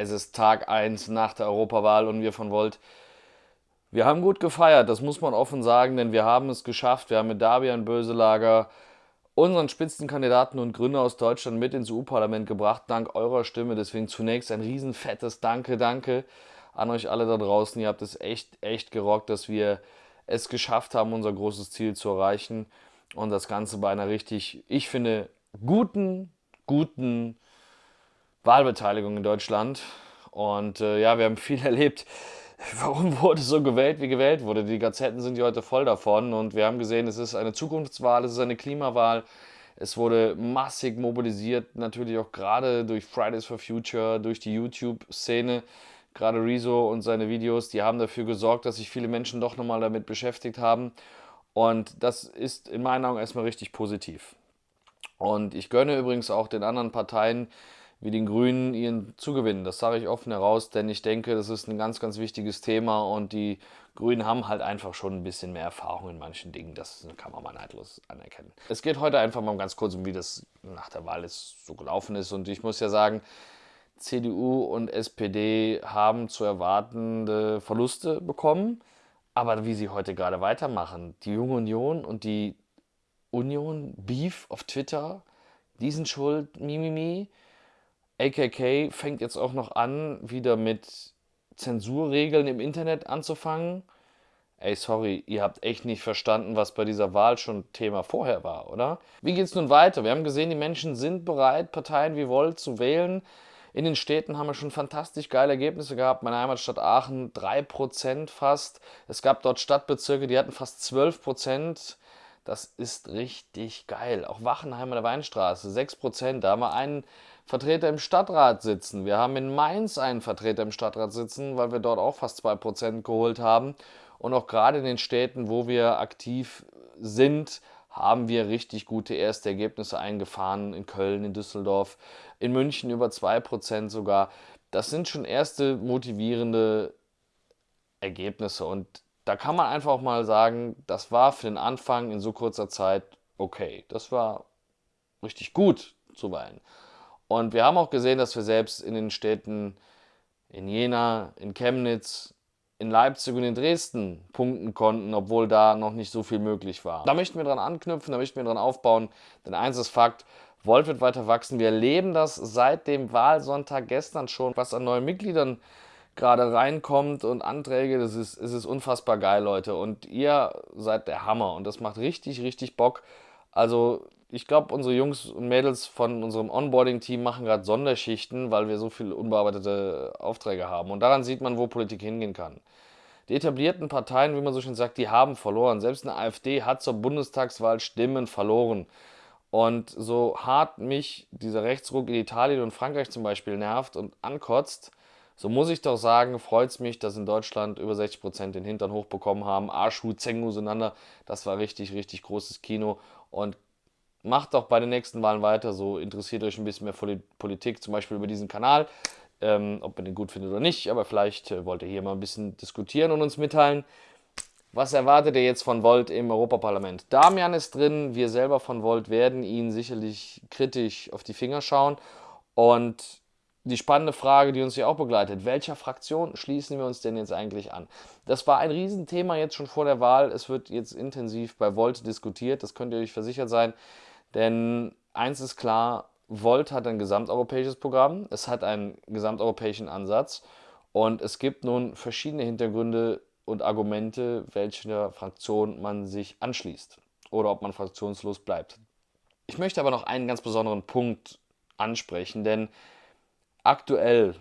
Es ist Tag 1 nach der Europawahl und wir von Volt. Wir haben gut gefeiert, das muss man offen sagen, denn wir haben es geschafft. Wir haben mit Dabian Böselager unseren Spitzenkandidaten und Gründer aus Deutschland mit ins EU-Parlament gebracht, dank eurer Stimme. Deswegen zunächst ein riesen fettes Danke, danke an euch alle da draußen. Ihr habt es echt, echt gerockt, dass wir es geschafft haben, unser großes Ziel zu erreichen. Und das Ganze bei einer richtig, ich finde, guten, guten Wahlbeteiligung in Deutschland. Und äh, ja, wir haben viel erlebt. Warum wurde so gewählt, wie gewählt wurde? Die Gazetten sind ja heute voll davon und wir haben gesehen, es ist eine Zukunftswahl, es ist eine Klimawahl. Es wurde massig mobilisiert, natürlich auch gerade durch Fridays for Future, durch die YouTube-Szene. Gerade Rezo und seine Videos, die haben dafür gesorgt, dass sich viele Menschen doch nochmal damit beschäftigt haben. Und das ist in meinen Augen erstmal richtig positiv. Und ich gönne übrigens auch den anderen Parteien, wie den Grünen ihren Zugewinn. Das sage ich offen heraus, denn ich denke, das ist ein ganz, ganz wichtiges Thema und die Grünen haben halt einfach schon ein bisschen mehr Erfahrung in manchen Dingen. Das kann man mal neidlos anerkennen. Es geht heute einfach mal ganz kurz um, wie das nach der Wahl jetzt so gelaufen ist. Und ich muss ja sagen, CDU und SPD haben zu erwartende Verluste bekommen. Aber wie sie heute gerade weitermachen, die Junge Union und die Union Beef auf Twitter, die sind schuld, mimimi. AKK fängt jetzt auch noch an, wieder mit Zensurregeln im Internet anzufangen. Ey, sorry, ihr habt echt nicht verstanden, was bei dieser Wahl schon Thema vorher war, oder? Wie geht's nun weiter? Wir haben gesehen, die Menschen sind bereit, Parteien wie Volt zu wählen. In den Städten haben wir schon fantastisch geile Ergebnisse gehabt. Meine Heimatstadt Aachen 3% fast. Es gab dort Stadtbezirke, die hatten fast 12%. Das ist richtig geil. Auch Wachenheim an der Weinstraße 6%. Da haben wir einen Vertreter im Stadtrat sitzen. Wir haben in Mainz einen Vertreter im Stadtrat sitzen, weil wir dort auch fast 2% geholt haben. Und auch gerade in den Städten, wo wir aktiv sind, haben wir richtig gute erste Ergebnisse eingefahren. In Köln, in Düsseldorf, in München über 2% sogar. Das sind schon erste motivierende Ergebnisse. Und da kann man einfach mal sagen, das war für den Anfang in so kurzer Zeit okay. Das war richtig gut zuweilen. Und wir haben auch gesehen, dass wir selbst in den Städten in Jena, in Chemnitz, in Leipzig und in Dresden punkten konnten, obwohl da noch nicht so viel möglich war. Da möchten wir dran anknüpfen, da möchten wir dran aufbauen, denn eins ist Fakt, Volt wird weiter wachsen. Wir erleben das seit dem Wahlsonntag gestern schon, was an neuen Mitgliedern gerade reinkommt und Anträge, das ist, es unfassbar geil, Leute. Und ihr seid der Hammer und das macht richtig, richtig Bock. Also ich glaube, unsere Jungs und Mädels von unserem Onboarding-Team machen gerade Sonderschichten, weil wir so viele unbearbeitete Aufträge haben. Und daran sieht man, wo Politik hingehen kann. Die etablierten Parteien, wie man so schön sagt, die haben verloren. Selbst eine AfD hat zur Bundestagswahl Stimmen verloren. Und so hart mich dieser Rechtsruck in Italien und Frankreich zum Beispiel nervt und ankotzt, so muss ich doch sagen, freut es mich, dass in Deutschland über 60% den Hintern hochbekommen haben. Arschu, Zengu auseinander. Das war richtig, richtig großes Kino. Und macht doch bei den nächsten Wahlen weiter so, interessiert euch ein bisschen mehr Politik, zum Beispiel über diesen Kanal, ähm, ob ihr den gut findet oder nicht, aber vielleicht äh, wollt ihr hier mal ein bisschen diskutieren und uns mitteilen, was erwartet ihr jetzt von Volt im Europaparlament? Damian ist drin, wir selber von Volt werden ihn sicherlich kritisch auf die Finger schauen und die spannende Frage, die uns hier auch begleitet, welcher Fraktion schließen wir uns denn jetzt eigentlich an? Das war ein Riesenthema jetzt schon vor der Wahl. Es wird jetzt intensiv bei Volt diskutiert, das könnt ihr euch versichert sein. Denn eins ist klar, Volt hat ein gesamteuropäisches Programm, es hat einen gesamteuropäischen Ansatz und es gibt nun verschiedene Hintergründe und Argumente, welcher Fraktion man sich anschließt oder ob man fraktionslos bleibt. Ich möchte aber noch einen ganz besonderen Punkt ansprechen, denn aktuell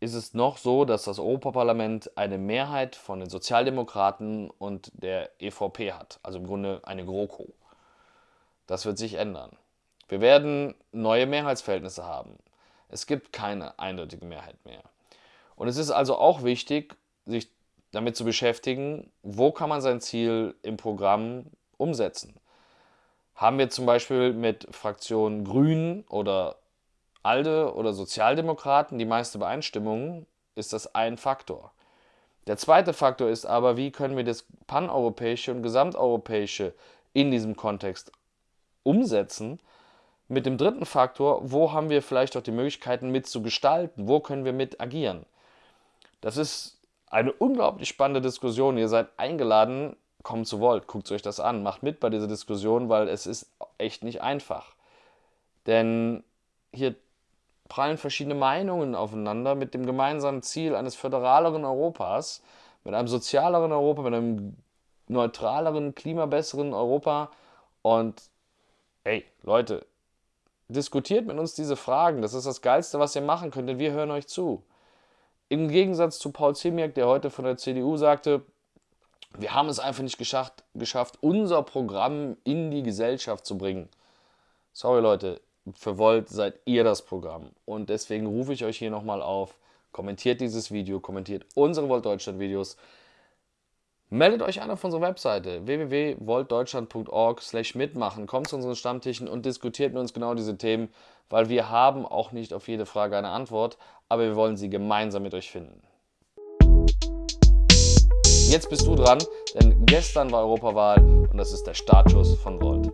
ist es noch so, dass das Europaparlament eine Mehrheit von den Sozialdemokraten und der EVP hat, also im Grunde eine GroKo. Das wird sich ändern. Wir werden neue Mehrheitsverhältnisse haben. Es gibt keine eindeutige Mehrheit mehr. Und es ist also auch wichtig, sich damit zu beschäftigen, wo kann man sein Ziel im Programm umsetzen. Haben wir zum Beispiel mit Fraktionen Grünen oder ALDE oder Sozialdemokraten die meiste Übereinstimmung, ist das ein Faktor. Der zweite Faktor ist aber, wie können wir das paneuropäische und gesamteuropäische in diesem Kontext umsetzen, mit dem dritten Faktor, wo haben wir vielleicht auch die Möglichkeiten mitzugestalten, wo können wir mit agieren. Das ist eine unglaublich spannende Diskussion. Ihr seid eingeladen, kommt zu Volt, guckt euch das an, macht mit bei dieser Diskussion, weil es ist echt nicht einfach. Denn hier prallen verschiedene Meinungen aufeinander mit dem gemeinsamen Ziel eines föderaleren Europas, mit einem sozialeren Europa, mit einem neutraleren, klimabesseren Europa. Und ey, Leute, diskutiert mit uns diese Fragen. Das ist das Geilste, was ihr machen könnt, denn wir hören euch zu. Im Gegensatz zu Paul Ziemiak, der heute von der CDU sagte, wir haben es einfach nicht geschafft, geschafft, unser Programm in die Gesellschaft zu bringen. Sorry Leute, für Volt seid ihr das Programm. Und deswegen rufe ich euch hier nochmal auf, kommentiert dieses Video, kommentiert unsere Volt Deutschland Videos. Meldet euch an auf unserer Webseite www.voltdeutschland.org slash mitmachen, kommt zu unseren Stammtischen und diskutiert mit uns genau diese Themen, weil wir haben auch nicht auf jede Frage eine Antwort, aber wir wollen sie gemeinsam mit euch finden. Jetzt bist du dran, denn gestern war Europawahl und das ist der Startschuss von Volt.